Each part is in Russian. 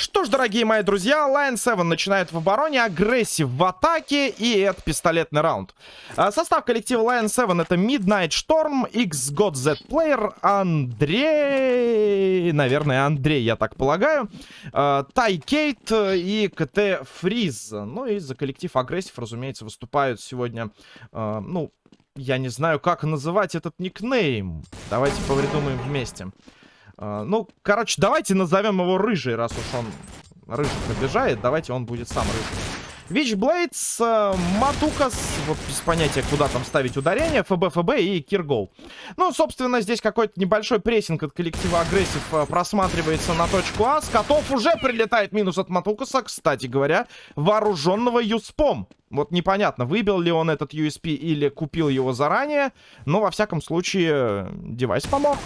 Что ж, дорогие мои друзья, Lion 7 начинает в обороне, агрессив в атаке, и это пистолетный раунд. А, состав коллектива Lion 7 это Midnight Storm, X God Z Player, Андрей... Наверное, Андрей, я так полагаю. А, Тай Кейт и КТ Фриз. Ну и за коллектив агрессив, разумеется, выступают сегодня, а, ну, я не знаю, как называть этот никнейм. Давайте повредумаем вместе. А, ну, короче, давайте назовем его Рыжий, раз уж он рыжий побежает. Давайте он будет сам Рыжий. Вичблейдс, э, Матукас, вот без понятия, куда там ставить ударение, ФБ, ФБ и Киргол. Ну, собственно, здесь какой-то небольшой прессинг от коллектива агрессив э, просматривается на точку А. С котов уже прилетает минус от Матукаса, кстати говоря, вооруженного Юспом. Вот непонятно, выбил ли он этот USP или купил его заранее, но, во всяком случае, девайс помог.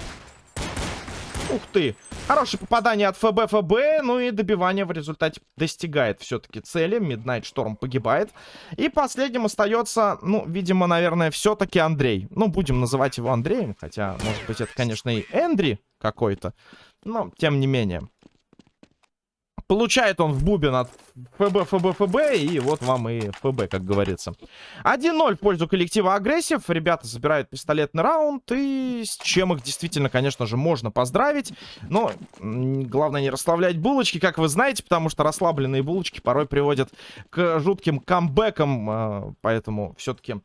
Ух ты! Хорошее попадание от ФБ ФБ, ну и добивание в результате достигает все-таки цели. Midnight Storm погибает. И последним остается, ну, видимо, наверное, все-таки Андрей. Ну, будем называть его Андреем, хотя, может быть, это, конечно, и Эндри какой-то. Но, тем не менее. Получает он в бубен от ФБ, ФБ, ФБ. И вот вам и ФБ, как говорится. 1-0 в пользу коллектива агрессив. Ребята забирают пистолетный раунд. И с чем их действительно, конечно же, можно поздравить. Но главное не расслаблять булочки, как вы знаете. Потому что расслабленные булочки порой приводят к жутким камбэкам. А, поэтому все-таки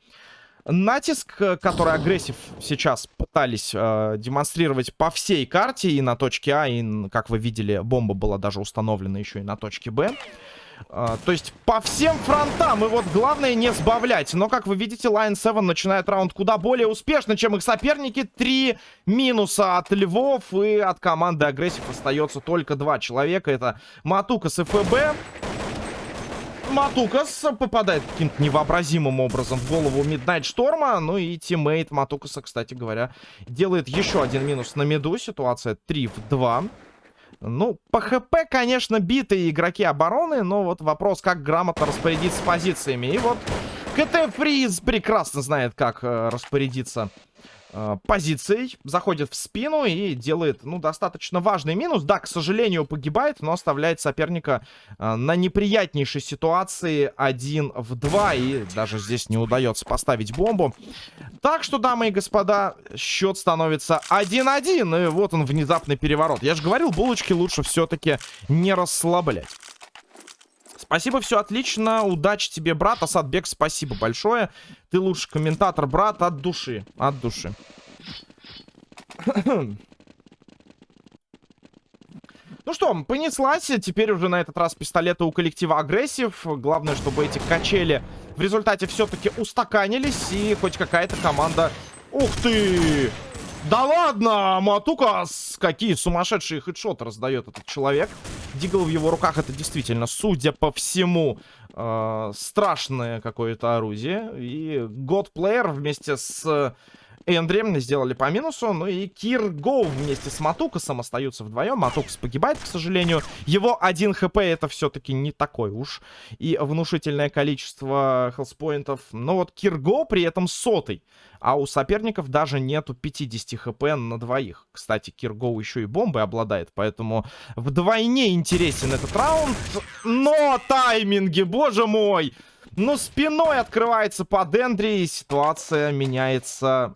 натиск, э, который агрессив сейчас пытались э, демонстрировать по всей карте и на точке А, и, как вы видели, бомба была даже установлена еще и на точке Б. Э, то есть по всем фронтам. И вот главное не сбавлять. Но, как вы видите, Lion 7 начинает раунд куда более успешно, чем их соперники. Три минуса от Львов. И от команды агрессив остается только два человека. Это Матукас и ФБ. Матукас попадает каким-то невообразимым образом в голову Midnight Storm а. Ну и тиммейт Матукаса, кстати говоря, делает еще один минус на миду. Ситуация 3 в 2. Ну, по ХП, конечно, битые игроки обороны, но вот вопрос, как грамотно распорядиться позициями. И вот КТ Фриз прекрасно знает, как э, распорядиться э, позицией, заходит в спину и делает, ну, достаточно важный минус. Да, к сожалению, погибает, но оставляет соперника э, на неприятнейшей ситуации 1 в 2. И даже здесь не удается поставить бомбу. Так что, дамы и господа, счет становится 1-1. И вот он, внезапный переворот. Я же говорил, булочки лучше все-таки не расслаблять. Спасибо, все отлично. Удачи тебе, брат. Асадбек, спасибо большое. Ты лучший комментатор, брат, от души. От души. Ну что, понеслась. Теперь уже на этот раз пистолеты у коллектива агрессив. Главное, чтобы эти качели в результате все-таки устаканились. И хоть какая-то команда... Ух ты! Да ладно, Матука, какие сумасшедшие хедшоты раздает этот человек. Дигл в его руках это действительно, судя по всему, э, страшное какое-то орудие. И Годплеер вместе с Эндри сделали по минусу. Ну и Кир Гоу вместе с Матукасом остаются вдвоем. Матукас погибает, к сожалению. Его один хп это все-таки не такой уж. И внушительное количество хелспоинтов. Но вот Кир Гоу при этом сотый. А у соперников даже нету 50 хп на двоих. Кстати, Киргоу еще и бомбой обладает, поэтому вдвойне интересен этот раунд. Но тайминги, боже мой! Ну, спиной открывается под Эндри, и ситуация меняется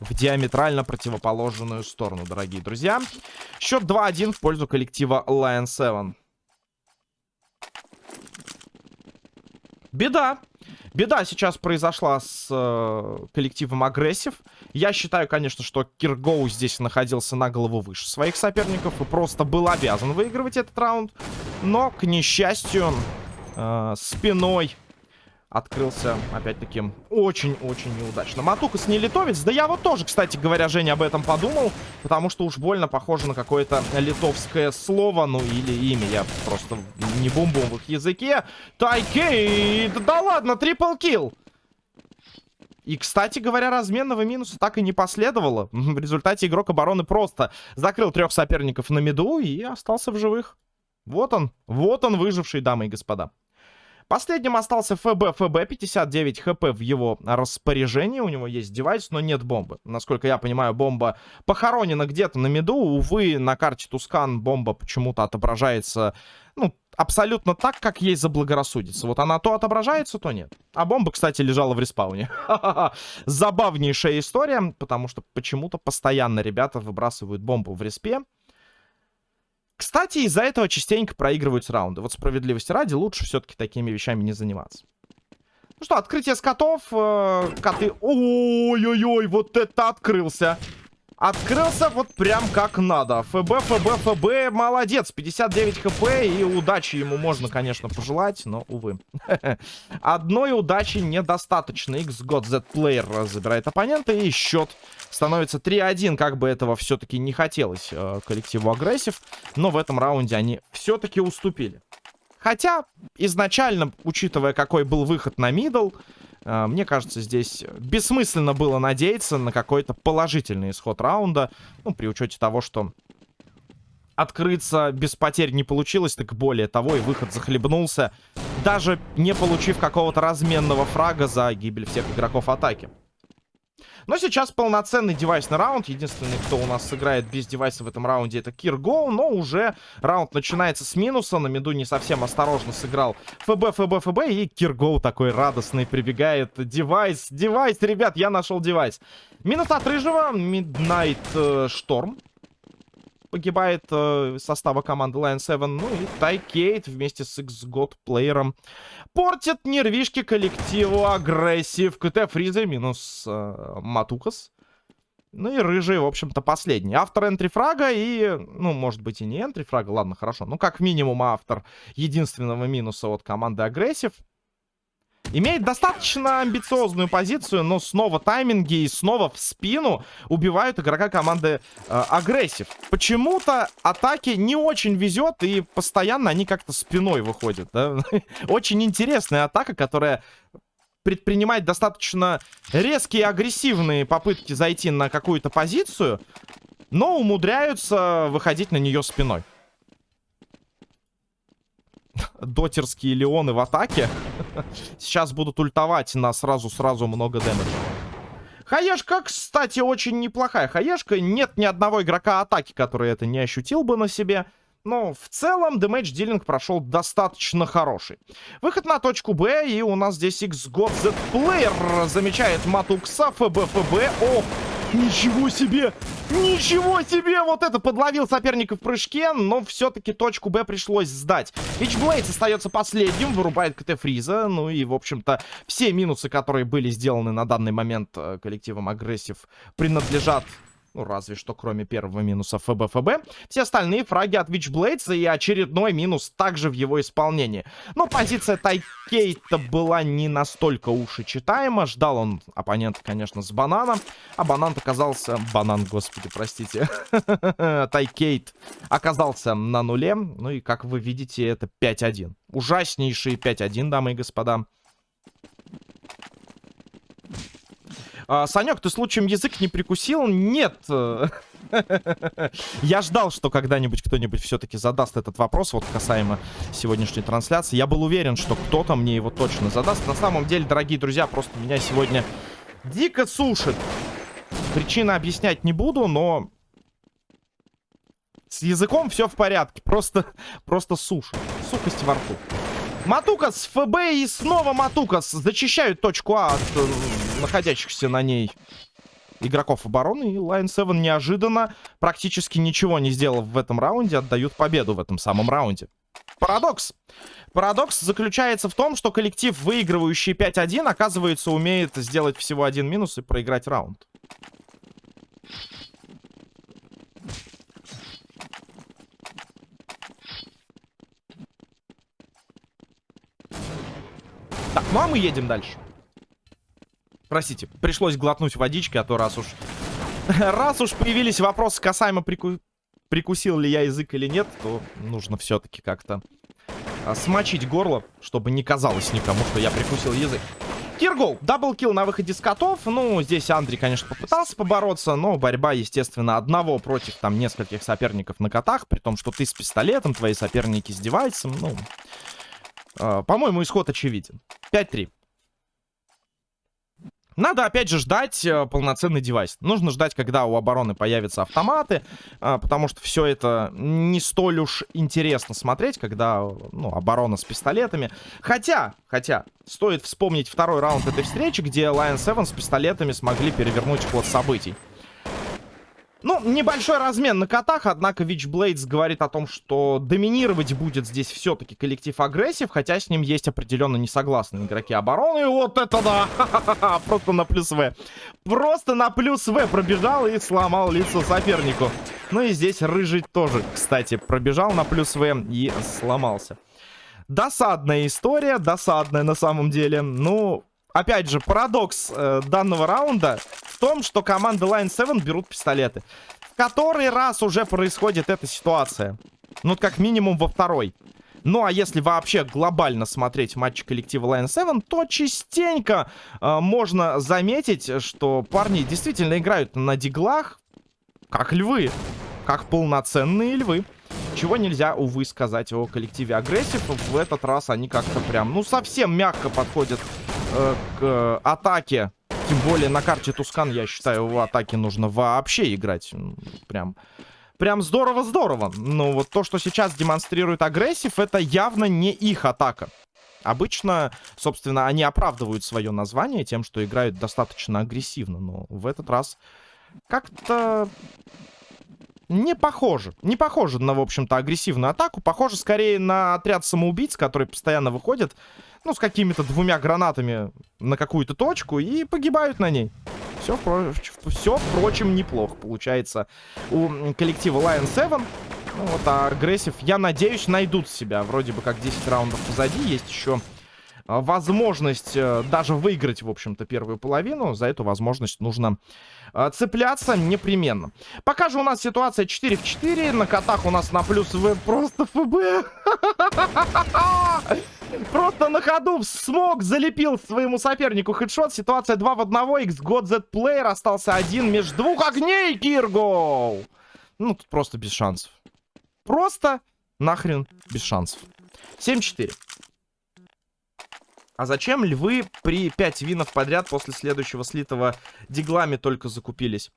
в диаметрально противоположную сторону, дорогие друзья. Счет 2-1 в пользу коллектива Lion 7. Беда. Беда сейчас произошла с э, коллективом Агрессив. Я считаю, конечно, что Киргоу здесь находился на голову выше своих соперников и просто был обязан выигрывать этот раунд. Но, к несчастью, э, спиной открылся, опять-таки, очень-очень неудачно. Матукас не литовец. Да я вот тоже, кстати говоря, Женя об этом подумал. Потому что уж больно похоже на какое-то литовское слово. Ну, или имя. Я просто не бум-бум в их языке. Тайкей! Да, да ладно, трипл килл! И, кстати говоря, разменного минуса так и не последовало. В результате игрок обороны просто закрыл трех соперников на меду и остался в живых. Вот он, вот он выживший, дамы и господа. Последним остался ФБ. ФБ 59 хп в его распоряжении. У него есть девайс, но нет бомбы. Насколько я понимаю, бомба похоронена где-то на меду. Увы, на карте Тускан бомба почему-то отображается, ну, абсолютно так, как ей заблагорассудится. Вот она то отображается, то нет. А бомба, кстати, лежала в респауне. Забавнейшая история, потому что почему-то постоянно ребята выбрасывают бомбу в респе. Кстати, из-за этого частенько проигрываются раунды. Вот справедливости ради, лучше все-таки такими вещами не заниматься. Ну что, открытие скотов. Э, коты... Ой-ой-ой, вот это открылся. Открылся вот прям как надо. ФБ, ФБ, ФБ, молодец. 59 хп и удачи ему можно, конечно, пожелать, но, увы. Одной удачи недостаточно. X-God Z-Player забирает оппонента и счет становится 3-1. Как бы этого все-таки не хотелось э, коллективу агрессив, но в этом раунде они все-таки уступили. Хотя, изначально, учитывая, какой был выход на мидл, мне кажется, здесь бессмысленно было надеяться на какой-то положительный исход раунда. Ну, при учете того, что открыться без потерь не получилось, так более того, и выход захлебнулся, даже не получив какого-то разменного фрага за гибель всех игроков атаки. Но сейчас полноценный девайсный раунд. Единственный, кто у нас сыграет без девайса в этом раунде, это Кирго. Но уже раунд начинается с минуса. На миду не совсем осторожно сыграл ФБ, ФБ, ФБ. И Кирго такой радостный прибегает. Девайс, девайс, ребят, я нашел девайс. Минус от Рыжего. Midnight э, Шторм погибает э, состава команды Lion 7. Ну и Тайкейт вместе с X-God плеером портит нервишки коллективу агрессив. КТ Фриза минус э, Матукас. Ну и рыжий, в общем-то, последний. Автор энтрифрага и, ну, может быть и не энтрифрага, ладно, хорошо. Ну, как минимум автор единственного минуса от команды агрессив. Имеет достаточно амбициозную позицию, но снова тайминги и снова в спину убивают игрока команды э, агрессив. Почему-то атаки не очень везет и постоянно они как-то спиной выходят. Да? очень интересная атака, которая предпринимает достаточно резкие агрессивные попытки зайти на какую-то позицию, но умудряются выходить на нее спиной дотерские леоны в атаке. Сейчас будут ультовать на сразу-сразу много дэмэджа. Хаешка, кстати, очень неплохая хаешка. Нет ни одного игрока атаки, который это не ощутил бы на себе. Но в целом damage dealing прошел достаточно хороший. Выход на точку Б, и у нас здесь X-God Z-Player замечает Матукса, ФБ, ФБ. Ох, Ничего себе! Ничего себе! Вот это подловил соперника в прыжке, но все-таки точку Б пришлось сдать. Witchblades остается последним, вырубает КТ Фриза. Ну и, в общем-то, все минусы, которые были сделаны на данный момент э, коллективом Агрессив, принадлежат ну, разве что кроме первого минуса ФБ-ФБ. Все остальные фраги от Witchblades и очередной минус также в его исполнении. Но позиция Тайкейта была не настолько уж и читаема. Ждал он оппонента, конечно, с бананом. А банан оказался... Банан, господи, простите. Тайкейт оказался на нуле. Ну и, как вы видите, это 5-1. Ужаснейший 5-1, дамы и господа. А, Санек, ты случаем язык не прикусил? Нет. Я ждал, что когда-нибудь кто-нибудь все-таки задаст этот вопрос, вот касаемо сегодняшней трансляции. Я был уверен, что кто-то мне его точно задаст. На самом деле, дорогие друзья, просто меня сегодня дико сушит. Причины объяснять не буду, но с языком все в порядке. Просто, просто сушит. Сухость во рту. Матукас, ФБ и снова Матукас зачищают точку А от э, находящихся на ней игроков обороны. И Lion 7 неожиданно, практически ничего не сделав в этом раунде, отдают победу в этом самом раунде. Парадокс. Парадокс заключается в том, что коллектив, выигрывающий 5-1, оказывается, умеет сделать всего один минус и проиграть раунд. Так, ну а мы едем дальше. Простите, пришлось глотнуть водички, а то раз уж... раз уж появились вопросы касаемо прику... прикусил ли я язык или нет, то нужно все-таки как-то а, смочить горло, чтобы не казалось никому, что я прикусил язык. Киргол, даблкил на выходе с котов. Ну, здесь Андрей, конечно, попытался побороться, но борьба, естественно, одного против там нескольких соперников на котах, при том, что ты с пистолетом, твои соперники с девайсом, ну... Э, По-моему, исход очевиден. 5-3. Надо, опять же, ждать э, полноценный девайс. Нужно ждать, когда у обороны появятся автоматы, э, потому что все это не столь уж интересно смотреть, когда, ну, оборона с пистолетами. Хотя, хотя, стоит вспомнить второй раунд этой встречи, где Lion 7 с пистолетами смогли перевернуть ход событий. Ну, небольшой размен на котах, однако Witchblades говорит о том, что доминировать будет здесь все-таки коллектив агрессив, хотя с ним есть определенно несогласные игроки обороны. И вот это да! Просто на плюс В. Просто на плюс В пробежал и сломал лицо сопернику. Ну и здесь Рыжий тоже, кстати, пробежал на плюс В и сломался. Досадная история, досадная на самом деле. Ну, опять же, парадокс э, данного раунда в том, что команда Line 7 берут пистолеты. В который раз уже происходит эта ситуация. Ну, как минимум во второй. Ну, а если вообще глобально смотреть матчи коллектива Line 7, то частенько э, можно заметить, что парни действительно играют на диглах, как львы. Как полноценные львы. Чего нельзя, увы, сказать о коллективе агрессив. В этот раз они как-то прям, ну, совсем мягко подходят э, к атаке. Тем более на карте Тускан, я считаю, в атаке нужно вообще играть. Прям... Прям здорово-здорово. Но вот то, что сейчас демонстрирует агрессив, это явно не их атака. Обычно, собственно, они оправдывают свое название тем, что играют достаточно агрессивно. Но в этот раз как-то не похоже. Не похоже на, в общем-то, агрессивную атаку. Похоже скорее на отряд самоубийц, который постоянно выходит, ну, с какими-то двумя гранатами на какую-то точку и погибают на ней. Все, все, впрочем, неплохо получается у коллектива Lion 7. Ну, вот, а агрессив, я надеюсь, найдут себя. Вроде бы как 10 раундов позади. Есть еще а, возможность э, даже выиграть, в общем-то, первую половину. За эту возможность нужно э, цепляться непременно. Пока же у нас ситуация 4 в 4. На котах у нас на плюс В просто ФБ. Просто на ходу смог залепил своему сопернику хедшот. Ситуация 2 в 1. X-God Z-Player остался один между двух огней, Киргоу. Ну, тут просто без шансов. Просто нахрен без шансов. 7-4. А зачем львы при 5 винов подряд после следующего слитого диглами только закупились?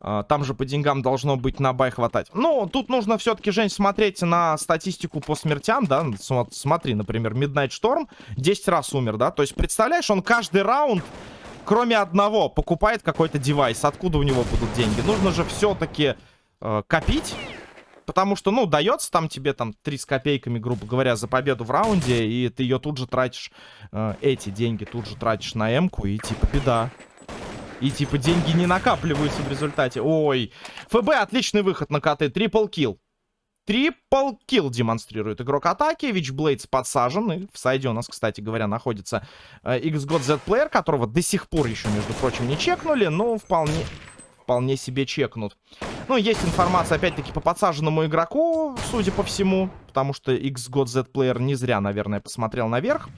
А, там же по деньгам должно быть на бай хватать. Ну, тут нужно все-таки, Жень, смотреть на статистику по смертям, да? Смотри, например, Midnight Storm 10 раз умер, да? То есть, представляешь, он каждый раунд, кроме одного, покупает какой-то девайс. Откуда у него будут деньги? Нужно же все-таки э, копить Потому что, ну, дается там тебе там 3 с копейками, грубо говоря, за победу в раунде, и ты ее тут же тратишь, э, эти деньги тут же тратишь на М-ку, и типа беда. И типа деньги не накапливаются в результате. Ой, ФБ отличный выход на КТ, трипл килл. Трипл килл демонстрирует игрок атаки. Вичблейдс подсажен. И в сайде у нас, кстати говоря, находится э, XGOT Z Player, которого до сих пор еще, между прочим, не чекнули. Но вполне, вполне себе чекнут. Ну, есть информация, опять-таки, по подсаженному игроку, судя по всему. Потому что XGOT Z Player не зря, наверное, посмотрел наверх.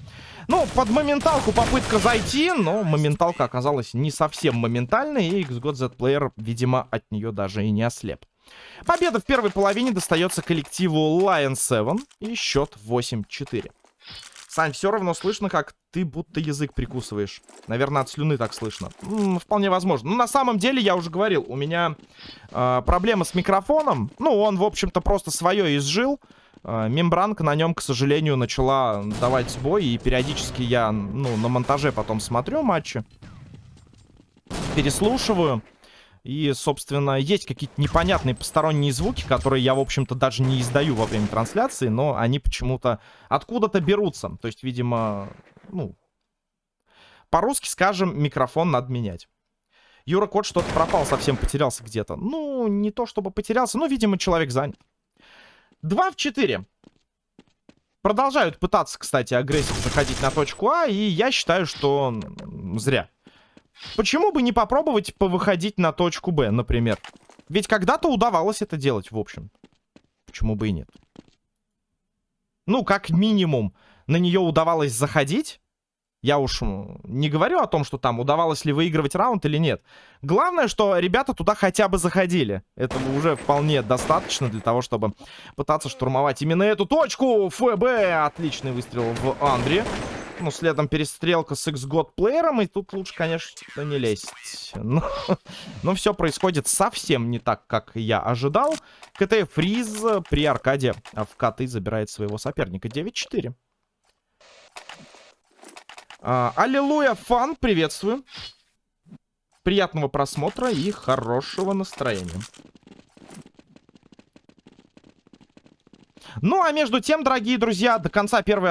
Ну, под моменталку попытка зайти, но моменталка оказалась не совсем моментальной. И XGOT Z Player, видимо, от нее даже и не ослеп. Победа в первой половине достается коллективу Lion 7. И счет 8-4. Сань, все равно слышно, как ты будто язык прикусываешь. Наверное, от слюны так слышно. М -м, вполне возможно. Ну, на самом деле, я уже говорил, у меня э, проблема с микрофоном. Ну, он, в общем-то, просто свое изжил. Э, мембранка на нем, к сожалению, начала давать сбой. И периодически я, ну, на монтаже потом смотрю матчи. Переслушиваю. И, собственно, есть какие-то непонятные посторонние звуки, которые я, в общем-то, даже не издаю во время трансляции, но они почему-то откуда-то берутся. То есть, видимо, ну, по-русски скажем, микрофон надо менять. Юра Кот что-то пропал, совсем потерялся где-то. Ну, не то чтобы потерялся, но, видимо, человек занят. 2 в 4. Продолжают пытаться, кстати, агрессив заходить на точку А, и я считаю, что зря. Почему бы не попробовать повыходить на точку Б, например? Ведь когда-то удавалось это делать, в общем. Почему бы и нет? Ну, как минимум, на нее удавалось заходить. Я уж не говорю о том, что там удавалось ли выигрывать раунд или нет. Главное, что ребята туда хотя бы заходили. Этого уже вполне достаточно для того, чтобы пытаться штурмовать именно эту точку. ФБ! Отличный выстрел в Андре. Ну, следом перестрелка с X-God плеером. И тут лучше, конечно, не лезть. Но, но все происходит совсем не так, как я ожидал. КТ Фриз при аркаде в коты забирает своего соперника. 9-4. А, аллилуйя, фан, приветствую. Приятного просмотра и хорошего настроения. Ну, а между тем, дорогие друзья, до конца первой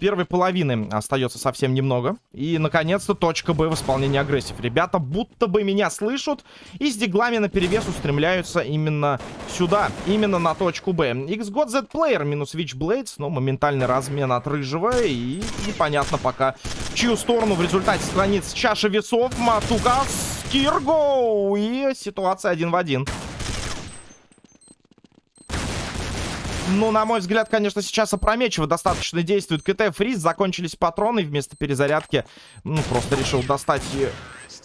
первой половины остается совсем немного. И, наконец-то, точка Б в исполнении агрессив. Ребята будто бы меня слышат и с диглами на перевес устремляются именно сюда, именно на точку Б. X-God Z-Player минус Witchblades, но моментальный размен от Рыжего и непонятно пока, в чью сторону в результате склонится чаша весов. Матука Скиргоу и ситуация один в один. Ну, на мой взгляд, конечно, сейчас опрометчиво достаточно действует КТ. Фриз, закончились патроны. Вместо перезарядки, ну, просто решил достать,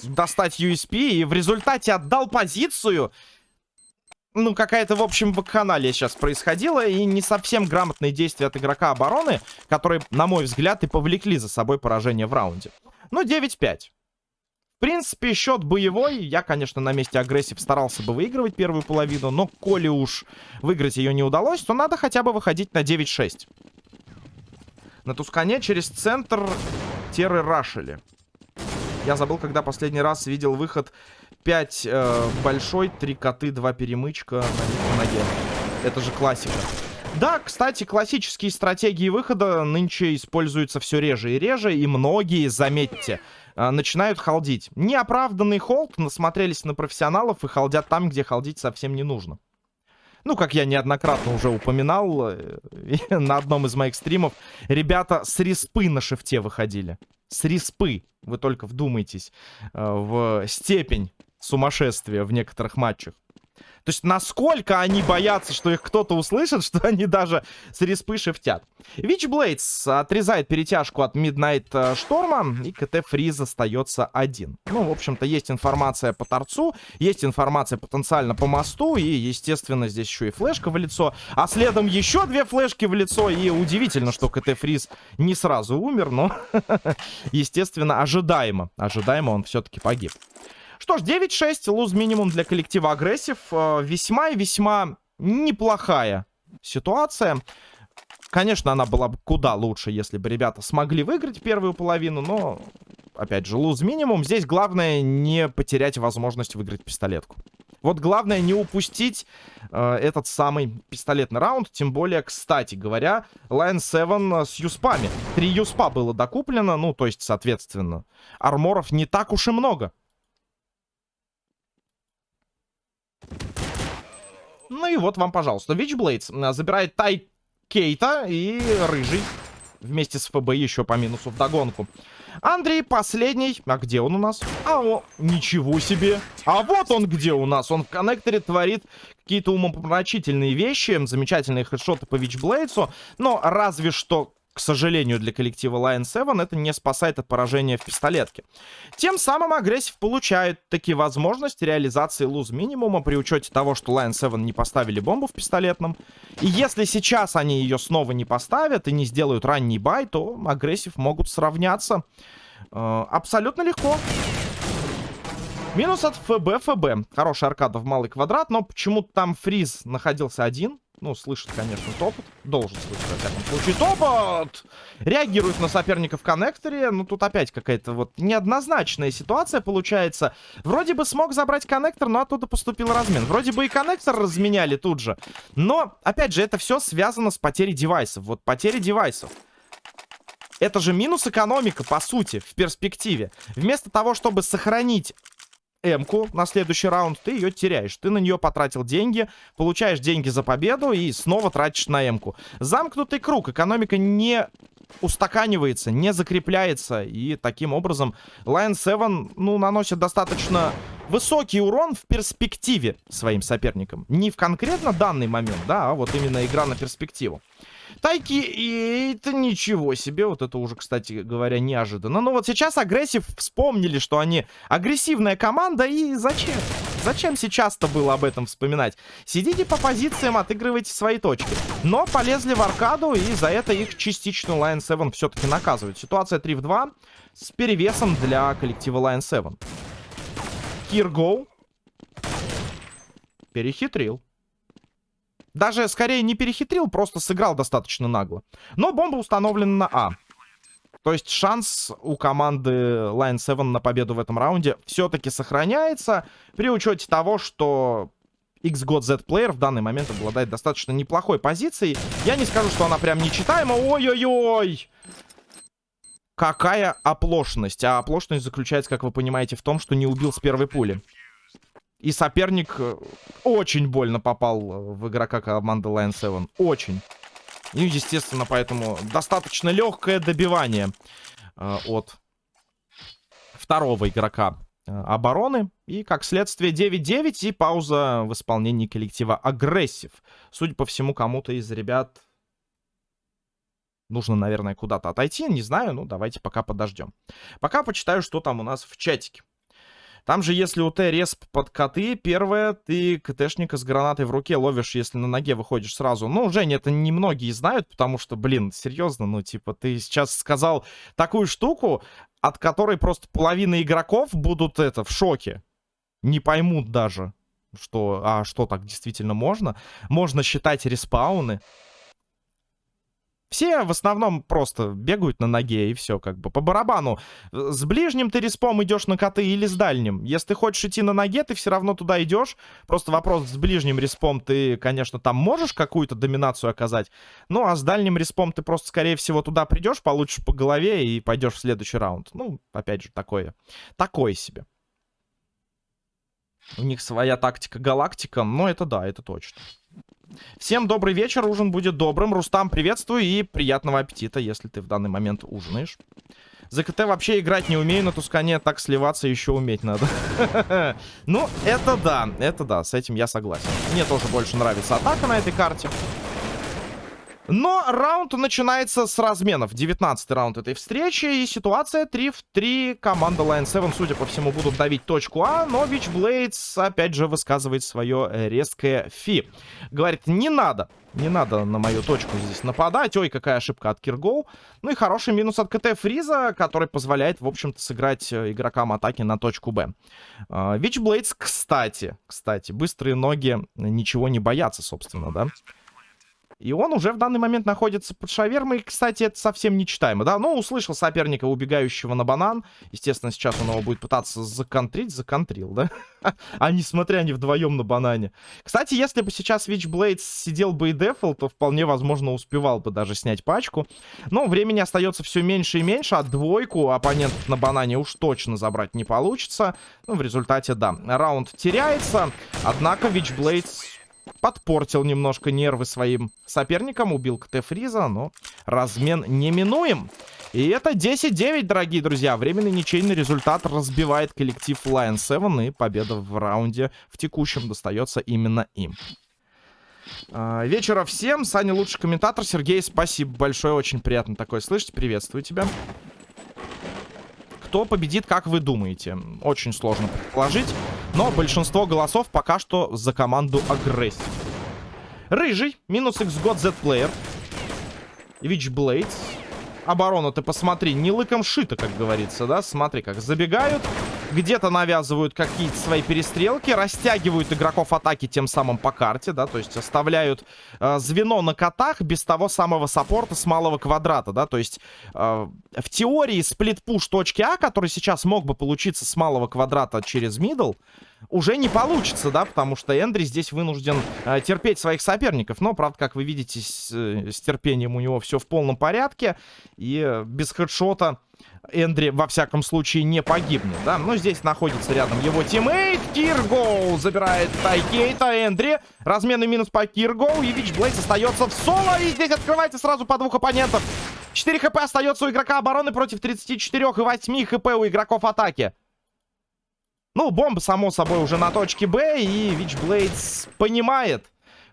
достать USP. И в результате отдал позицию. Ну, какая-то, в общем, вакханалия сейчас происходила. И не совсем грамотные действия от игрока обороны, которые, на мой взгляд, и повлекли за собой поражение в раунде. Ну, 9-5. В принципе, счет боевой. Я, конечно, на месте агрессив старался бы выигрывать первую половину. Но коли уж выиграть ее не удалось, то надо хотя бы выходить на 9-6. На Тускане через центр теры рашили. Я забыл, когда последний раз видел выход 5 э, большой, 3 коты, 2 перемычка на ноге. Это же классика. Да, кстати, классические стратегии выхода нынче используются все реже и реже, и многие, заметьте, начинают халдить. Неоправданный холд, насмотрелись на профессионалов и халдят там, где халдить совсем не нужно. Ну, как я неоднократно уже упоминал э, на одном из моих стримов, ребята с респы на шифте выходили. С респы. Вы только вдумайтесь э, в степень сумасшествия в некоторых матчах. То есть насколько они боятся, что их кто-то услышит, что они даже с респы шифтят. Witchblades отрезает перетяжку от Midnight э, Шторма, и КТ Фриз остается один. Ну, в общем-то, есть информация по торцу, есть информация потенциально по мосту, и, естественно, здесь еще и флешка в лицо. А следом еще две флешки в лицо, и удивительно, что КТ Фриз не сразу умер, но, естественно, ожидаемо. Ожидаемо он все-таки погиб. Что ж, 9-6, луз минимум для коллектива агрессив. Э, весьма и весьма неплохая ситуация. Конечно, она была бы куда лучше, если бы ребята смогли выиграть первую половину, но, опять же, луз минимум. Здесь главное не потерять возможность выиграть пистолетку. Вот главное не упустить э, этот самый пистолетный раунд. Тем более, кстати говоря, Line 7 с юспами. Три юспа было докуплено, ну, то есть, соответственно, арморов не так уж и много. Ну и вот вам, пожалуйста. Witchblades забирает Тай Кейта и Рыжий. Вместе с ФБ еще по минусу в догонку. Андрей последний. А где он у нас? А, о, ничего себе. А вот он где у нас. Он в коннекторе творит какие-то умопомрачительные вещи. Замечательные хедшоты по Вичблейдсу. Но разве что к сожалению, для коллектива Lion 7 это не спасает от поражения в пистолетке. Тем самым агрессив получает такие возможности реализации луз минимума при учете того, что Lion 7 не поставили бомбу в пистолетном. И если сейчас они ее снова не поставят и не сделают ранний бай, то агрессив могут сравняться э, абсолютно легко. Минус от ФБ, ФБ. Хорошая аркада в малый квадрат, но почему-то там фриз находился один. Ну, слышит, конечно, топот. Должен слышать, во всяком случае, топот! Реагирует на соперника в коннекторе. Ну, тут опять какая-то вот неоднозначная ситуация получается. Вроде бы смог забрать коннектор, но оттуда поступил размен. Вроде бы и коннектор разменяли тут же. Но, опять же, это все связано с потерей девайсов. Вот потеря девайсов. Это же минус экономика, по сути, в перспективе. Вместо того, чтобы сохранить М-ку на следующий раунд, ты ее теряешь. Ты на нее потратил деньги, получаешь деньги за победу и снова тратишь на М-ку. Замкнутый круг. Экономика не устаканивается, не закрепляется. И таким образом Lion 7, ну, наносит достаточно высокий урон в перспективе своим соперникам. Не в конкретно данный момент, да, а вот именно игра на перспективу. Тайки, и это ничего себе. Вот это уже, кстати говоря, неожиданно. Но вот сейчас агрессив вспомнили, что они агрессивная команда. И зачем? Зачем сейчас-то было об этом вспоминать? Сидите по позициям, отыгрывайте свои точки. Но полезли в аркаду, и за это их частично Lion 7 все-таки наказывает. Ситуация 3 в 2 с перевесом для коллектива Lion 7. Киргоу перехитрил. Даже, скорее, не перехитрил, просто сыграл достаточно нагло. Но бомба установлена на А. То есть шанс у команды Line 7 на победу в этом раунде все-таки сохраняется. При учете того, что XGOT Z Player в данный момент обладает достаточно неплохой позицией. Я не скажу, что она прям нечитаема. Ой-ой-ой! Какая оплошность. А оплошность заключается, как вы понимаете, в том, что не убил с первой пули. И соперник э, очень больно попал э, в игрока команды Lion 7. Очень. И, естественно, поэтому достаточно легкое добивание э, от второго игрока э, обороны. И, как следствие, 9-9 и пауза в исполнении коллектива агрессив. Судя по всему, кому-то из ребят нужно, наверное, куда-то отойти. Не знаю, ну давайте пока подождем. Пока почитаю, что там у нас в чатике. Там же, если у Т респ под коты, первое, ты КТшника с гранатой в руке ловишь, если на ноге выходишь сразу. Ну, Жень, это немногие знают, потому что, блин, серьезно, ну, типа, ты сейчас сказал такую штуку, от которой просто половина игроков будут, это, в шоке. Не поймут даже, что, а что так действительно можно. Можно считать респауны. Все в основном просто бегают на ноге и все, как бы по барабану. С ближним ты респом идешь на коты или с дальним. Если ты хочешь идти на ноге, ты все равно туда идешь. Просто вопрос с ближним респом ты, конечно, там можешь какую-то доминацию оказать. Ну, а с дальним респом ты просто, скорее всего, туда придешь, получишь по голове и пойдешь в следующий раунд. Ну, опять же, такое. Такое себе. У них своя тактика галактика, но это да, это точно. Всем добрый вечер, ужин будет добрым. Рустам, приветствую и приятного аппетита, если ты в данный момент ужинаешь. За КТ вообще играть не умею, на Тускане так сливаться еще уметь надо. Ну, это да, это да, с этим я согласен. Мне тоже больше нравится атака на этой карте. Но раунд начинается с разменов. 19 раунд этой встречи. И ситуация 3 в 3. Команда Lion 7, судя по всему, будут давить точку А. Но Witchblades, опять же, высказывает свое резкое фи. Говорит, не надо. Не надо на мою точку здесь нападать. Ой, какая ошибка от Киргоу. Ну и хороший минус от КТ Фриза, который позволяет, в общем-то, сыграть э, игрокам атаки на точку Б. Witchblades, кстати, кстати, быстрые ноги ничего не боятся, собственно, да? И он уже в данный момент находится под шавермой. Кстати, это совсем нечитаемо, да? Ну, услышал соперника, убегающего на банан. Естественно, сейчас он его будет пытаться законтрить. Законтрил, да? а несмотря не вдвоем на банане. Кстати, если бы сейчас Witchblade сидел бы и дефл, то вполне возможно успевал бы даже снять пачку. Но времени остается все меньше и меньше, а двойку оппонентов на банане уж точно забрать не получится. Ну, в результате, да, раунд теряется. Однако Witchblade подпортил немножко нервы своим соперникам. Убил КТ Фриза, но размен неминуем. И это 10-9, дорогие друзья. Временный ничейный результат разбивает коллектив Lion 7. И победа в раунде в текущем достается именно им. А, вечера всем. Саня лучший комментатор. Сергей, спасибо большое. Очень приятно такое слышать. Приветствую тебя. Кто победит, как вы думаете? Очень сложно предположить. Но большинство голосов пока что за команду агрессив. Рыжий. Минус X-God Z-Player. Witchblades. Оборона, ты посмотри, не лыком шито, как говорится, да? Смотри, как забегают где-то навязывают какие-то свои перестрелки, растягивают игроков атаки тем самым по карте, да, то есть оставляют э, звено на котах без того самого саппорта с малого квадрата, да, то есть э, в теории split-push точки А, который сейчас мог бы получиться с малого квадрата через мидл, уже не получится, да, потому что Эндри здесь вынужден э, терпеть своих соперников. Но, правда, как вы видите, с, э, с терпением у него все в полном порядке. И э, без хедшота Эндри, во всяком случае, не погибнет, да. Но здесь находится рядом его тиммейт. Киргоу забирает Тайкейта. Эндри. Разменный минус по Киргоу. И Witchblade остается в соло. И здесь открывается сразу по двух оппонентов. 4 хп остается у игрока обороны против 34 и 8 хп у игроков атаки. Ну, бомба, само собой, уже на точке Б, и Вичблейдс понимает,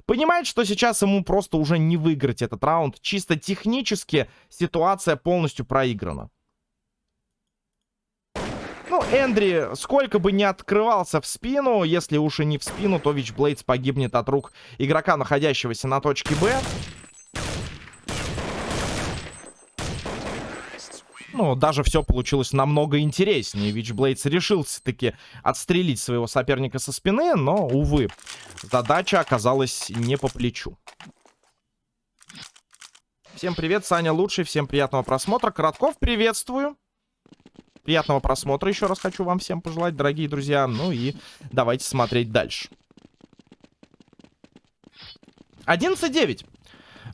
понимает, что сейчас ему просто уже не выиграть этот раунд. Чисто технически ситуация полностью проиграна. Ну, Эндри, сколько бы не открывался в спину, если уж и не в спину, то Вичблейдс погибнет от рук игрока, находящегося на точке Б. Ну, даже все получилось намного интереснее. Вичблейдс решился-таки отстрелить своего соперника со спины, но, увы, задача оказалась не по плечу. Всем привет, Саня лучший, всем приятного просмотра. Коротков, приветствую. Приятного просмотра еще раз хочу вам всем пожелать, дорогие друзья. Ну и давайте смотреть дальше. 11-9.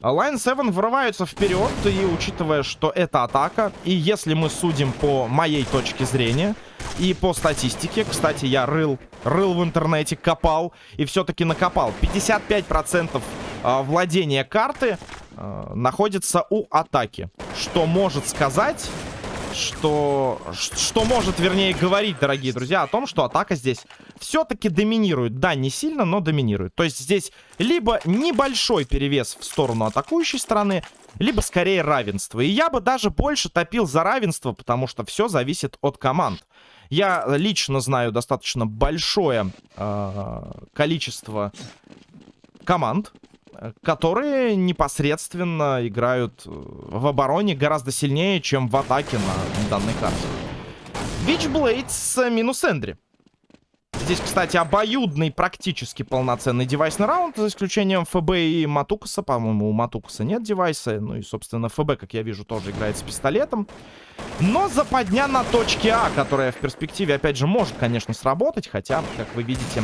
Line 7 вырываются вперед, и учитывая, что это атака, и если мы судим по моей точке зрения, и по статистике, кстати, я рыл, рыл в интернете, копал, и все-таки накопал. 55% а, владения карты э, находится у атаки. Что может сказать что... Что может, вернее, говорить, дорогие друзья, о том, что атака здесь все-таки доминирует. Да, не сильно, но доминирует. То есть здесь либо небольшой перевес в сторону атакующей стороны, либо скорее равенство. И я бы даже больше топил за равенство, потому что все зависит от команд. Я лично знаю достаточно большое э, количество команд, которые непосредственно играют э, в обороне гораздо сильнее, чем в атаке на данной карте. Вичблейдс минус Эндри. Здесь, кстати, обоюдный, практически полноценный девайсный раунд, за исключением ФБ и Матукаса. По-моему, у Матукаса нет девайса. Ну и, собственно, ФБ, как я вижу, тоже играет с пистолетом. Но западня на точке А, которая в перспективе, опять же, может, конечно, сработать. Хотя, как вы видите,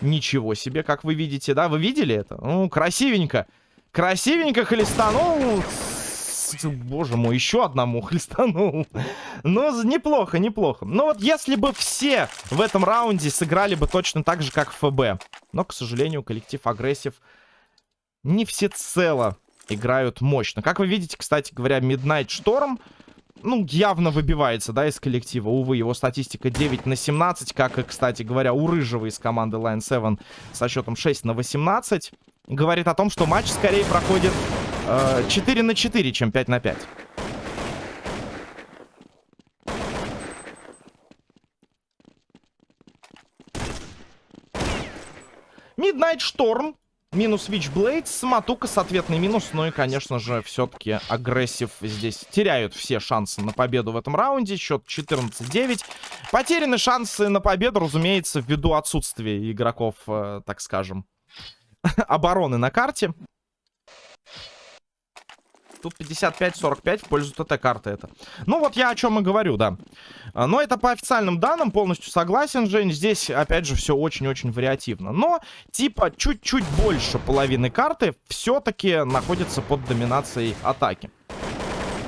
Ничего себе, как вы видите, да? Вы видели это? Ну, красивенько. Красивенько хлестанул. Боже мой, еще одному хлестанул. Ну, неплохо, неплохо. Но вот если бы все в этом раунде сыграли бы точно так же, как ФБ. Но, к сожалению, коллектив агрессив не всецело играют мощно. Как вы видите, кстати говоря, Midnight Storm ну, явно выбивается, да, из коллектива. Увы, его статистика 9 на 17, как и, кстати говоря, у Рыжего из команды Line 7 со счетом 6 на 18. Говорит о том, что матч скорее проходит э, 4 на 4, чем 5 на 5. Midnight Storm Минус Witchblades, Матука с ответный минус. Ну и, конечно же, все-таки агрессив здесь теряют все шансы на победу в этом раунде. Счет 14-9. Потеряны шансы на победу, разумеется, ввиду отсутствия игроков, э, так скажем, обороны на карте. Тут 55-45 в пользу ТТ-карты это. Ну, вот я о чем и говорю, да. А, но это по официальным данным, полностью согласен, Жень. Здесь, опять же, все очень-очень вариативно. Но, типа, чуть-чуть больше половины карты все-таки находится под доминацией атаки.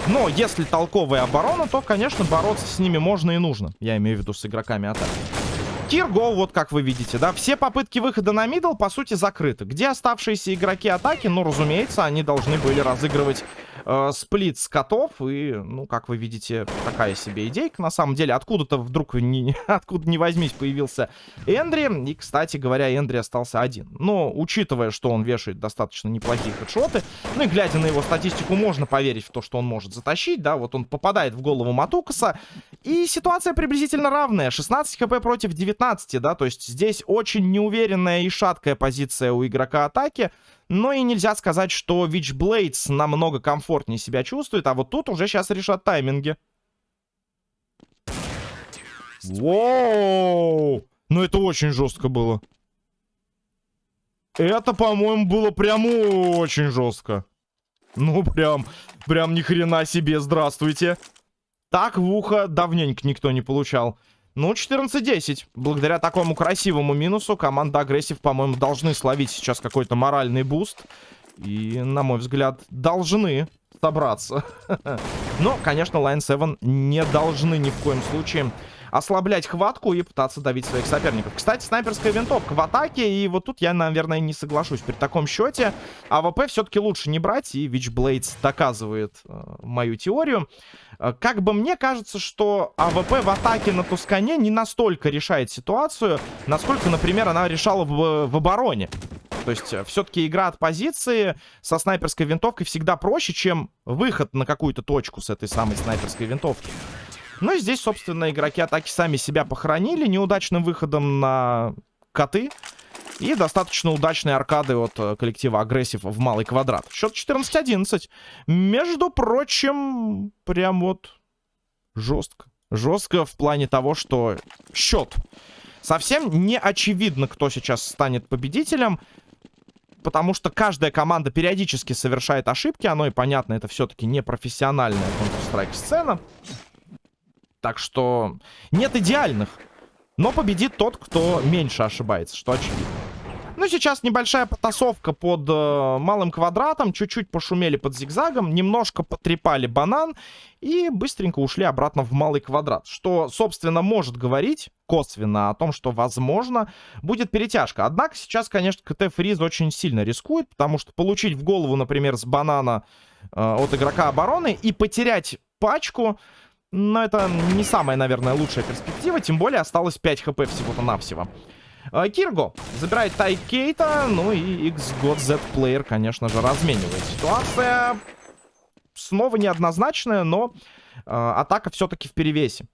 Но если толковая оборона, то, конечно, бороться с ними можно и нужно. Я имею в виду с игроками атаки. Кирго, вот как вы видите, да, все попытки выхода на мидл, по сути, закрыты. Где оставшиеся игроки атаки? Ну, разумеется, они должны были разыгрывать э, сплит скотов. И, ну, как вы видите, такая себе идейка. На самом деле, откуда-то вдруг, не, откуда не возьмись, появился Эндри. И, кстати говоря, Эндри остался один. Но, учитывая, что он вешает достаточно неплохие хедшоты, ну и глядя на его статистику, можно поверить в то, что он может затащить, да. Вот он попадает в голову Матукаса. И ситуация приблизительно равная. 16 хп против 19, да. То есть здесь очень неуверенная и шаткая позиция у игрока атаки. Но и нельзя сказать, что Witchblades намного комфортнее себя чувствует. А вот тут уже сейчас решат тайминги. Воу! Ну это очень жестко было. Это, по-моему, было прям очень жестко. Ну, прям, прям ни хрена себе, здравствуйте. Так в ухо давненько никто не получал. Ну, 14-10. Благодаря такому красивому минусу команда агрессив, по-моему, должны словить сейчас какой-то моральный буст. И, на мой взгляд, должны собраться. Но, конечно, Lion 7 не должны ни в коем случае ослаблять хватку и пытаться давить своих соперников. Кстати, снайперская винтовка в атаке, и вот тут я, наверное, не соглашусь. При таком счете АВП все-таки лучше не брать, и Witchblades доказывает э, мою теорию. Э, как бы мне кажется, что АВП в атаке на Тускане не настолько решает ситуацию, насколько, например, она решала в, в обороне. То есть э, все-таки игра от позиции со снайперской винтовкой всегда проще, чем выход на какую-то точку с этой самой снайперской винтовки. Ну и здесь, собственно, игроки атаки сами себя похоронили неудачным выходом на коты. И достаточно удачные аркады от э, коллектива агрессив в малый квадрат. Счет 14-11. Между прочим, прям вот жестко. Жестко в плане того, что счет. Совсем не очевидно, кто сейчас станет победителем потому что каждая команда периодически совершает ошибки. Оно и понятно, это все-таки не профессиональная Counter-Strike сцена. Так что нет идеальных. Но победит тот, кто меньше ошибается, что очевидно. Ну, сейчас небольшая потасовка под э, малым квадратом. Чуть-чуть пошумели под зигзагом. Немножко потрепали банан. И быстренько ушли обратно в малый квадрат. Что, собственно, может говорить косвенно о том, что, возможно, будет перетяжка. Однако сейчас, конечно, КТ Фриз очень сильно рискует. Потому что получить в голову, например, с банана э, от игрока обороны и потерять пачку... Но это не самая, наверное, лучшая перспектива. Тем более осталось 5 хп всего-то навсего. А, Кирго забирает Тайкейта. Ну и XGOT Z Player, конечно же, разменивает. Ситуация снова неоднозначная, но э, атака все-таки в перевесе.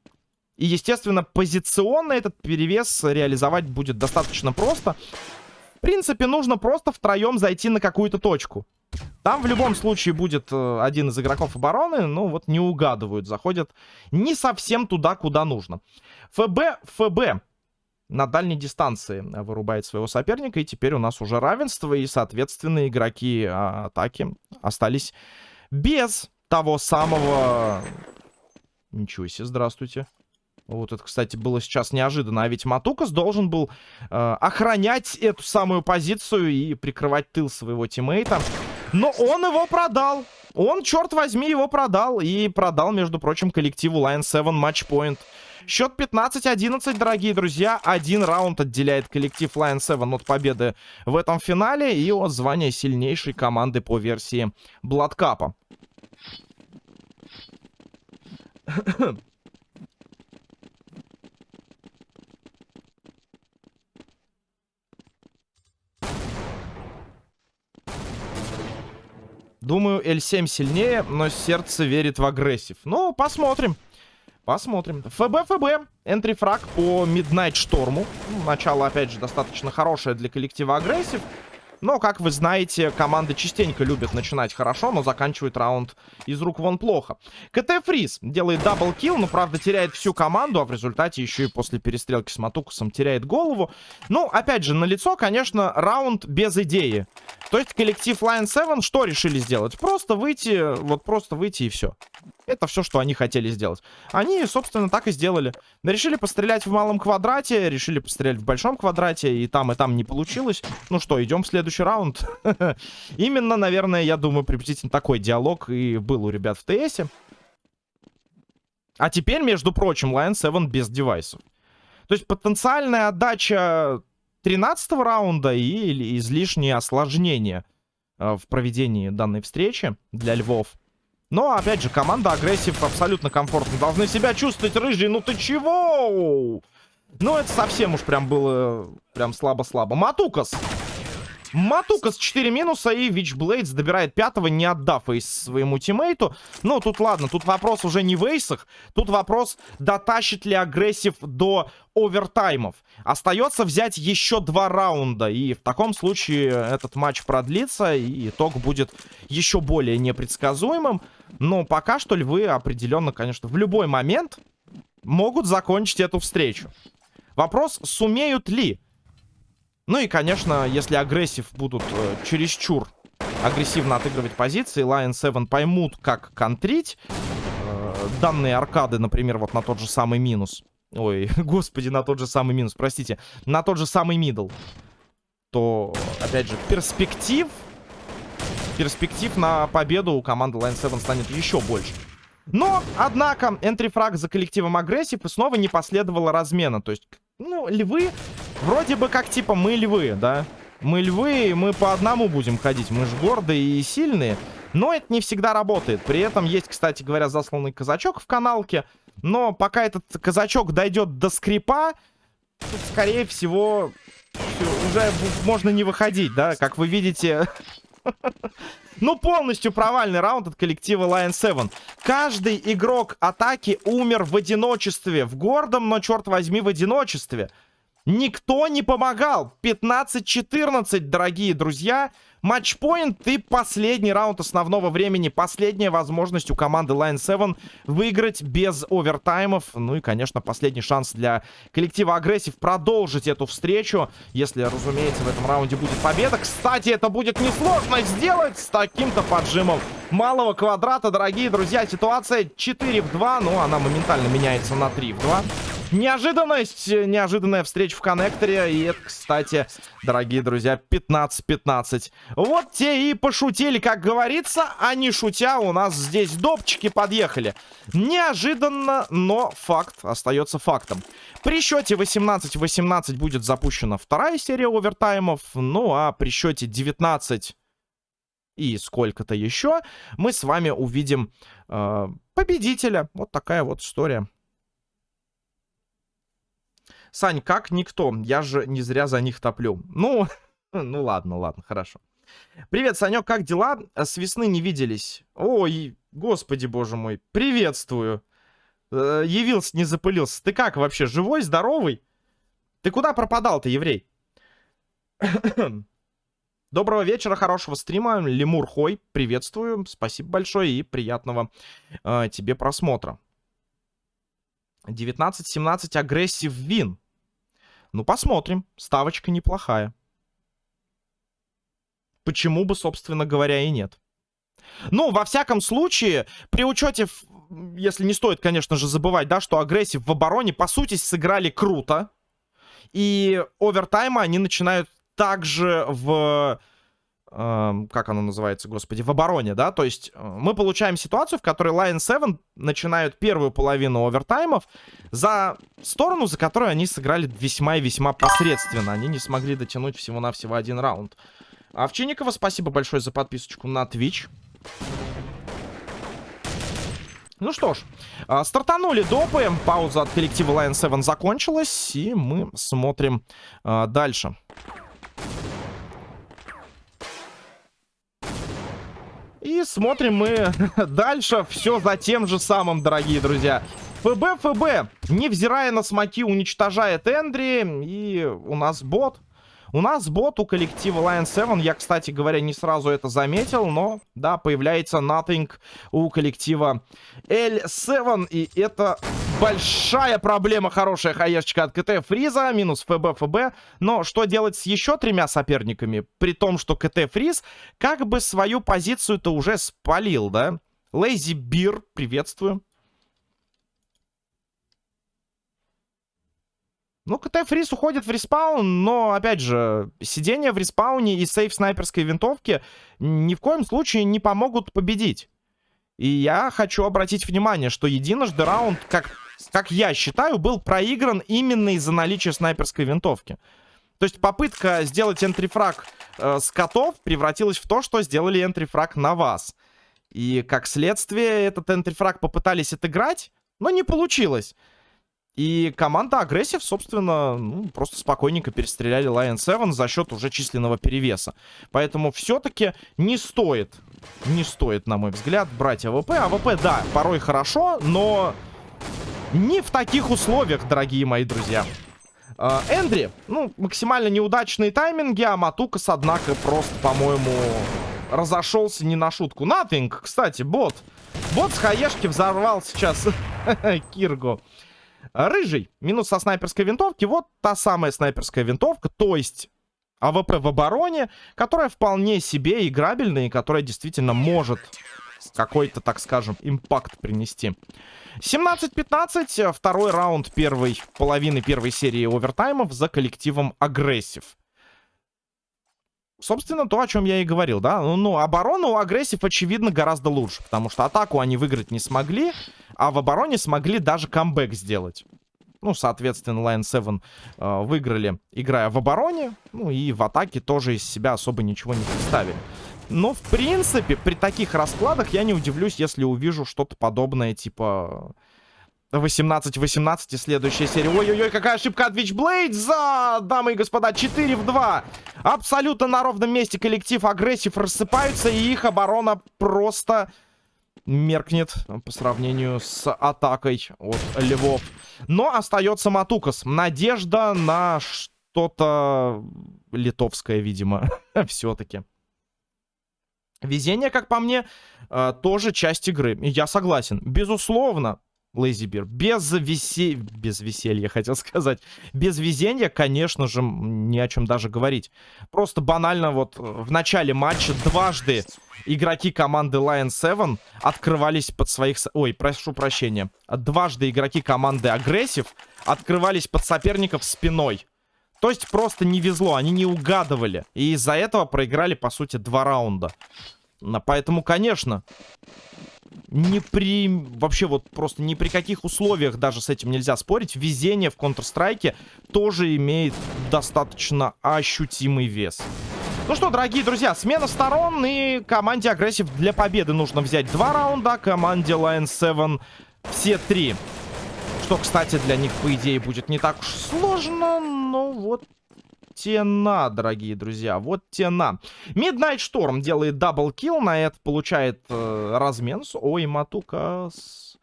И, естественно, позиционно этот перевес реализовать будет достаточно просто. Принципе, нужно просто втроем зайти на какую-то точку. Там в любом случае будет э, один из игроков обороны, но вот не угадывают, заходят не совсем туда, куда нужно. ФБ, ФБ на дальней дистанции вырубает своего соперника. И теперь у нас уже равенство. И, соответственно, игроки а, атаки остались без того самого... Ничего себе, здравствуйте. Вот это, кстати, было сейчас неожиданно. А ведь Матукас должен был э, охранять эту самую позицию и прикрывать тыл своего тиммейта. Но он его продал. Он, черт возьми, его продал. И продал, между прочим, коллективу Lion 7 матчпоинт. Счет 15-11, дорогие друзья. Один раунд отделяет коллектив Lion 7 от победы в этом финале и от звания сильнейшей команды по версии Бладкапа. Думаю, L7 сильнее, но сердце верит в Aggressive. Ну, посмотрим. Посмотрим. FB, FB. Entry frag по Midnight Шторму. Начало, опять же, достаточно хорошее для коллектива Aggressive. Но, как вы знаете, команды частенько любят начинать хорошо, но заканчивают раунд из рук вон плохо. КТ Фриз делает double kill, но, правда, теряет всю команду, а в результате еще и после перестрелки с Матукусом теряет голову. Ну, опять же, на лицо, конечно, раунд без идеи. То есть коллектив Lion 7 что решили сделать? Просто выйти, вот просто выйти и все. Это все, что они хотели сделать. Они, собственно, так и сделали. Решили пострелять в малом квадрате, решили пострелять в большом квадрате, и там, и там не получилось. Ну что, идем в следующий раунд. Именно, наверное, я думаю, приблизительно такой диалог и был у ребят в ТСе. А теперь, между прочим, Lion 7 без девайсов. То есть потенциальная отдача 13 раунда и излишнее осложнение э, в проведении данной встречи для Львов. Но, опять же, команда Aggressive абсолютно комфортно. Должны себя чувствовать, рыжий. Ну ты чего? Ну, это совсем уж прям было прям слабо-слабо. Матукас. Матукас 4 минуса и Вичблейдс добирает пятого, не отдав ace своему тиммейту. Ну, тут ладно, тут вопрос уже не в эйсах. Тут вопрос, дотащит ли Aggressive до овертаймов. Остается взять еще два раунда. И в таком случае этот матч продлится, и итог будет еще более непредсказуемым. Но пока что львы определенно, конечно, в любой момент могут закончить эту встречу. Вопрос, сумеют ли ну и, конечно, если агрессив будут э, чересчур агрессивно отыгрывать позиции, Lion 7 поймут, как контрить э, данные аркады, например, вот на тот же самый минус. Ой, господи, на тот же самый минус, простите. На тот же самый middle. То, опять же, перспектив... Перспектив на победу у команды Lion 7 станет еще больше. Но, однако, entry frag за коллективом Aggressive и снова не последовало размена. То есть, ну, львы, вроде бы как типа мы львы, да? Мы львы, мы по одному будем ходить. Мы же гордые и сильные. Но это не всегда работает. При этом есть, кстати говоря, засланный казачок в каналке. Но пока этот казачок дойдет до скрипа, тут, скорее всего, уже можно не выходить, да? Как вы видите... Ну, полностью провальный раунд от коллектива Lion 7. Каждый игрок атаки умер в одиночестве. В гордом, но, черт возьми, в одиночестве. Никто не помогал. 15-14, дорогие друзья. Матчпоинт и последний раунд основного времени. Последняя возможность у команды Line 7 выиграть без овертаймов. Ну и, конечно, последний шанс для коллектива Aggressive продолжить эту встречу. Если, разумеется, в этом раунде будет победа. Кстати, это будет несложно сделать с таким-то поджимом малого квадрата, дорогие друзья. Ситуация 4 в 2, но она моментально меняется на 3 в 2. Неожиданность, неожиданная встреча в коннекторе. И это, кстати, дорогие друзья, 15-15. Вот те и пошутили, как говорится, а не шутя у нас здесь допчики подъехали. Неожиданно, но факт остается фактом. При счете 18-18 будет запущена вторая серия овертаймов. Ну а при счете 19 и сколько-то еще мы с вами увидим э, победителя. Вот такая вот история. Сань, как никто? Я же не зря за них топлю. Ну, ну ладно, ладно, хорошо. Привет, Санек, как дела? С весны не виделись. Ой, господи, боже мой, приветствую. Э, явился, не запылился. Ты как вообще, живой, здоровый? Ты куда пропадал-то, еврей? Доброго вечера, хорошего стрима. Лемур Хой, приветствую. Спасибо большое и приятного э, тебе просмотра. 19-17 агрессив вин. Ну, посмотрим. Ставочка неплохая. Почему бы, собственно говоря, и нет. Ну, во всяком случае, при учете, если не стоит, конечно же, забывать, да, что агрессив в обороне, по сути, сыграли круто. И овертаймы они начинают также в как оно называется, господи, в обороне, да, то есть э, мы получаем ситуацию, в которой Lion 7 начинают первую половину овертаймов за сторону, за которую они сыграли весьма и весьма посредственно. Они не смогли дотянуть всего-навсего один раунд. Овчинникова, спасибо большое за подписочку на Twitch. Ну что ж, э, стартанули допы, пауза от коллектива Lion 7 закончилась, и мы смотрим э, дальше. И смотрим мы дальше все за тем же самым, дорогие друзья. ФБ, ФБ, невзирая на смоки, уничтожает Эндри. И у нас бот. У нас бот у коллектива Lion 7. Я, кстати говоря, не сразу это заметил, но, да, появляется Nothing у коллектива L7. И это большая проблема, хорошая хаешечка от КТ Фриза. Минус ФБ, ФБ. Но что делать с еще тремя соперниками? При том, что КТ Фриз как бы свою позицию-то уже спалил, да? Лейзи Бир, приветствую. Ну, КТ Фрис уходит в респаун, но, опять же, сидение в респауне и save снайперской винтовки ни в коем случае не помогут победить. И я хочу обратить внимание, что единожды раунд, как, как я считаю, был проигран именно из-за наличия снайперской винтовки. То есть попытка сделать entry frag э, с котов превратилась в то, что сделали entry frag на вас. И как следствие этот entry frag попытались отыграть, но не получилось. И команда Aggressive, собственно, ну, просто спокойненько перестреляли Lion 7 за счет уже численного перевеса. Поэтому все-таки не стоит, не стоит, на мой взгляд, брать AWP. AWP, да, порой хорошо, но не в таких условиях, дорогие мои друзья. Э, Эндри, ну, максимально неудачные тайминги, а Матукас, однако, просто, по-моему, разошелся не на шутку. Nothing, кстати, бот. Бот с хаешки взорвал сейчас Киргу. Рыжий. Минус со снайперской винтовки. Вот та самая снайперская винтовка. То есть AWP в обороне, которая вполне себе играбельная и которая действительно может какой-то, так скажем, impact принести. 17-15. Второй раунд первой половины первой серии овертаймов за коллективом Aggressive. собственно, то, о чем я и говорил, да. Ну, ну, оборону у Aggressive, очевидно, гораздо лучше. Потому что атаку они выиграть не смогли, а в обороне смогли даже камбэк сделать. Ну, соответственно, Lion 7 э, выиграли, играя в обороне. Ну, и в атаке тоже из себя особо ничего не представили. Но, в принципе, при таких раскладах я не удивлюсь, если увижу что-то подобное, типа... 18-18 и следующая серия. Ой-ой-ой, какая ошибка от Witchblade за, дамы и господа, 4 в 2. Абсолютно на ровном месте коллектив агрессив рассыпаются, и их оборона просто меркнет по сравнению с атакой от Львов. Но остается Матукас. Надежда на что-то литовское, видимо, все-таки. Везение, как по мне, э, тоже часть игры. Я согласен. Безусловно, Лейзибир. Без, весе... без веселья, хотел сказать. Без везения, конечно же, ни о чем даже говорить. Просто банально вот в начале матча дважды игроки команды Lion 7 открывались под своих... Ой, прошу прощения. Дважды игроки команды Aggressive открывались под соперников спиной. То есть просто не везло, они не угадывали. И из-за этого проиграли, по сути, два раунда. Поэтому, конечно, ни при... Вообще вот просто ни при каких условиях даже с этим нельзя спорить. Везение в Counter-Strike тоже имеет достаточно ощутимый вес. Ну что, дорогие друзья, смена сторон и команде Aggressive для победы нужно взять два раунда, команде Lion 7 все три. Что, кстати, для них, по идее, будет не так уж сложно, но вот те на, дорогие друзья. Вот те на. Midnight Storm делает double kill. На это получает э, размен. Ой, Матукас.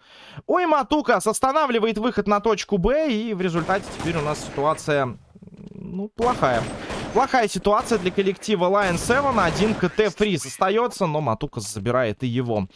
Ой, Матукас останавливает выход на точку Б. И в результате теперь у нас ситуация, ну, плохая. Плохая ситуация для коллектива Lion 7. Один КТ фриз остается, но Матукас забирает и его.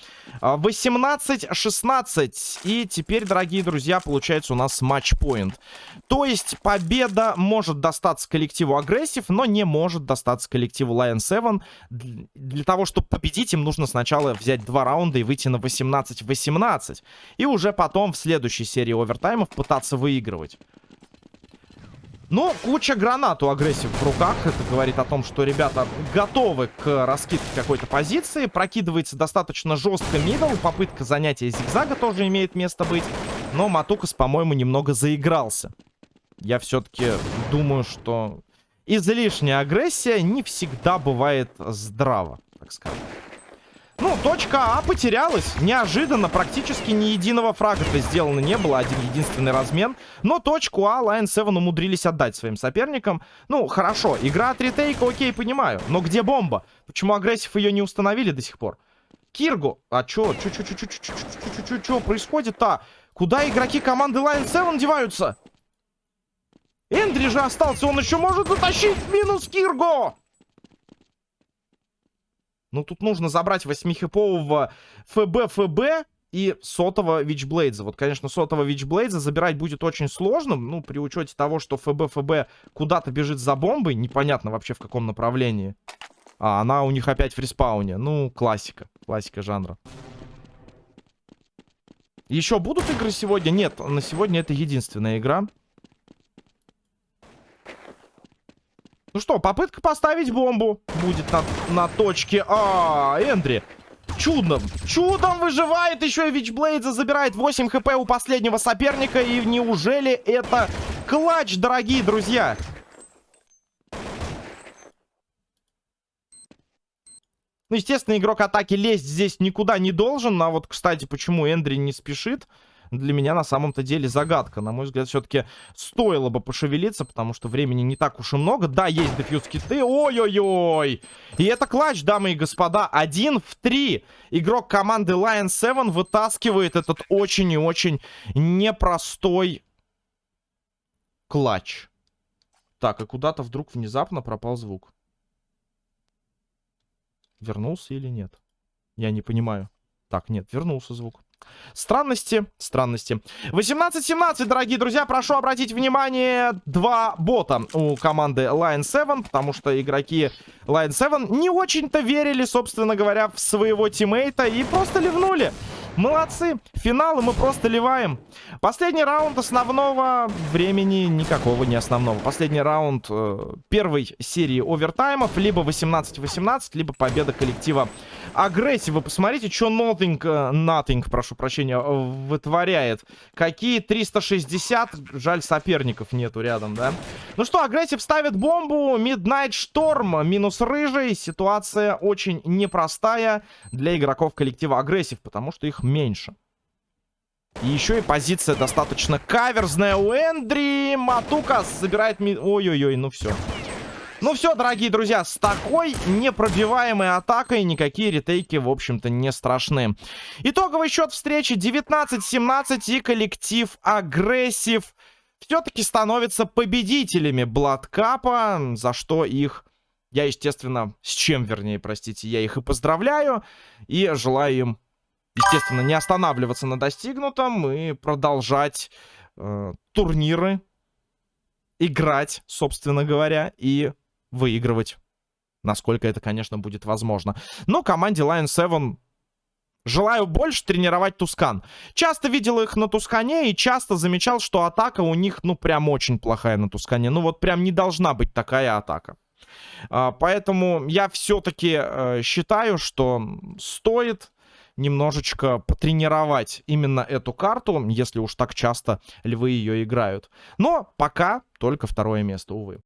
18-16. И теперь, дорогие друзья, получается у нас match point. То есть победа может достаться коллективу Aggressive, но не может достаться коллективу Lion 7. Для того, чтобы победить, им нужно сначала взять два раунда и выйти на 18-18. И уже потом в следующей серии овертаймов пытаться выигрывать. Ну, куча гранат у агрессив в руках. Это говорит о том, что ребята готовы к раскидке какой-то позиции. Прокидывается достаточно жестко мидл. Попытка занятия зигзага тоже имеет место быть. Но Матукас, по-моему, немного заигрался. Я все-таки думаю, что излишняя агрессия не всегда бывает здраво, так сказать. Ну, точка А потерялась. Неожиданно, практически ни единого фрага-то сделано не было. Один единственный размен. Но точку А Lion 7 умудрились отдать своим соперникам. Ну, хорошо. Игра от ретейка, окей, понимаю. Но где бомба? Почему агрессив ее не установили до сих пор? Киргу. А чё? Чё, чё, чё, чё, чё, чё, чё, чё, чё, происходит-то? Куда игроки команды Lion 7 деваются? Эндри же остался. Он еще может затащить минус Кирго. Ну, тут нужно забрать восьмихипового ФБ ФБ и сотого Вичблейдза. Вот, конечно, сотого Вичблейдза забирать будет очень сложно. Ну, при учете того, что ФБ ФБ куда-то бежит за бомбой. Непонятно вообще в каком направлении. А, она у них опять в респауне. Ну, классика. Классика жанра. Еще будут игры сегодня? Нет, на сегодня это единственная игра. Ну что, попытка поставить бомбу будет на, на точке. А, Эндри. Чудом, чудом выживает еще и Вичблейдза забирает 8 хп у последнего соперника. И неужели это клатч, дорогие друзья? Ну, естественно, игрок атаки лезть здесь никуда не должен. А вот, кстати, почему Эндри не спешит? Для меня на самом-то деле загадка. На мой взгляд, все-таки стоило бы пошевелиться, потому что времени не так уж и много. Да, есть дефьюз киты. Ой-ой-ой! И это клатч, дамы и господа. Один в три. Игрок команды Lion 7 вытаскивает этот очень и очень непростой клатч. Так, и куда-то вдруг внезапно пропал звук. Вернулся или нет? Я не понимаю. Так, нет, вернулся звук. Странности, странности. 18-17, дорогие друзья, прошу обратить внимание, два бота у команды Lion 7, потому что игроки Lion 7 не очень-то верили, собственно говоря, в своего тиммейта и просто ливнули. Молодцы. Финал, и мы просто ливаем. Последний раунд основного времени никакого не основного. Последний раунд э, первой серии овертаймов. Либо 18-18, либо победа коллектива агрессии. Вы посмотрите, что Nothing, э, Nothing, прошу прощения, вытворяет. Какие 360. Жаль, соперников нету рядом, да? Ну что, агрессив ставит бомбу. Midnight Storm минус рыжий. Ситуация очень непростая для игроков коллектива агрессив, потому что их меньше. И еще и позиция достаточно каверзная у Эндри. Матукас забирает... Ми... Ой-ой-ой, ну все. Ну все, дорогие друзья, с такой непробиваемой атакой никакие ретейки, в общем-то, не страшны. Итоговый счет встречи 19-17 и коллектив агрессив все-таки становятся победителями Бладкапа, за что их я, естественно, с чем, вернее, простите, я их и поздравляю. И желаю им, естественно, не останавливаться на достигнутом и продолжать э, турниры, играть, собственно говоря, и выигрывать. Насколько это, конечно, будет возможно. Но команде Lion 7 Желаю больше тренировать Тускан. Часто видел их на Тускане и часто замечал, что атака у них, ну, прям очень плохая на Тускане. Ну, вот прям не должна быть такая атака. А, поэтому я все-таки э, считаю, что стоит немножечко потренировать именно эту карту, если уж так часто львы ее играют. Но пока только второе место, увы.